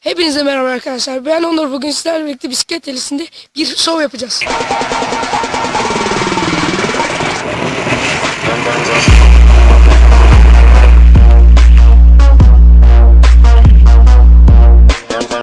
Hepinize merhaba arkadaşlar. Ben Onur. Bugün sizlerle birlikte bisiklet telisinde bir şov yapacağız.